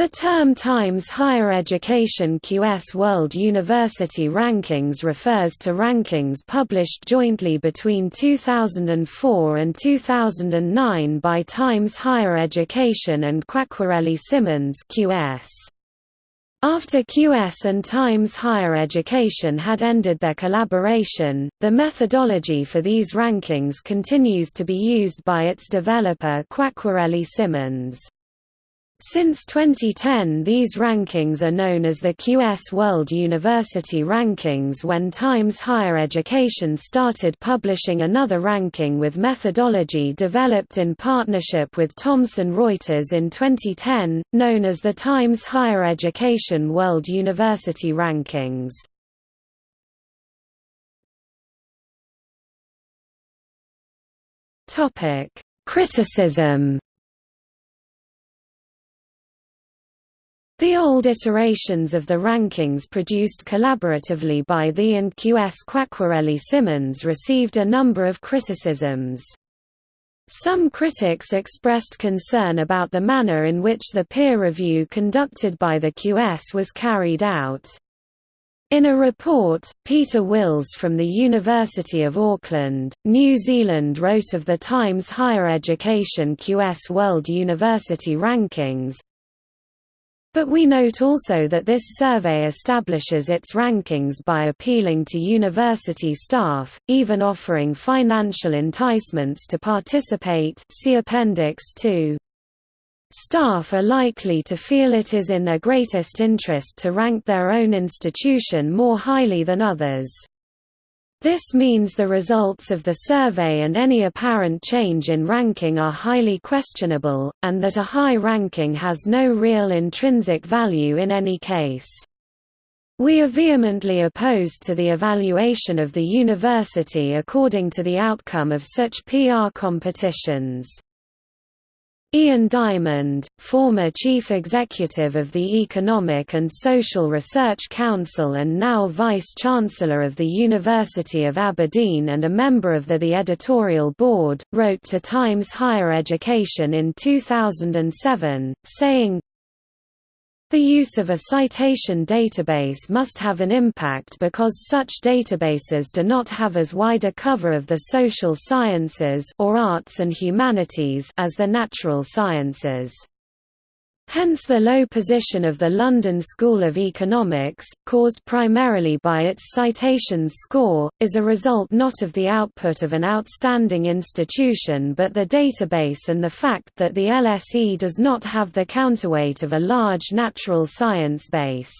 The term Times Higher Education QS World University Rankings refers to rankings published jointly between 2004 and 2009 by Times Higher Education and Quacquarelli Symonds QS. After QS and Times Higher Education had ended their collaboration, the methodology for these rankings continues to be used by its developer Quacquarelli Symonds. Since 2010 these rankings are known as the QS World University Rankings when Times Higher Education started publishing another ranking with methodology developed in partnership with Thomson Reuters in 2010, known as the Times Higher Education World University Rankings. Criticism The old iterations of the rankings produced collaboratively by the and QS Quacquarelli Symonds received a number of criticisms. Some critics expressed concern about the manner in which the peer review conducted by the QS was carried out. In a report, Peter Wills from the University of Auckland, New Zealand wrote of the Times Higher Education QS World University Rankings, but we note also that this survey establishes its rankings by appealing to university staff, even offering financial enticements to participate see Appendix 2. Staff are likely to feel it is in their greatest interest to rank their own institution more highly than others. This means the results of the survey and any apparent change in ranking are highly questionable, and that a high ranking has no real intrinsic value in any case. We are vehemently opposed to the evaluation of the university according to the outcome of such PR competitions. Ian Diamond, former Chief Executive of the Economic and Social Research Council and now Vice-Chancellor of the University of Aberdeen and a member of the, the editorial board, wrote to Times Higher Education in 2007, saying, the use of a citation database must have an impact because such databases do not have as wide a cover of the social sciences or arts and humanities as the natural sciences. Hence the low position of the London School of Economics, caused primarily by its citations score, is a result not of the output of an outstanding institution but the database and the fact that the LSE does not have the counterweight of a large natural science base.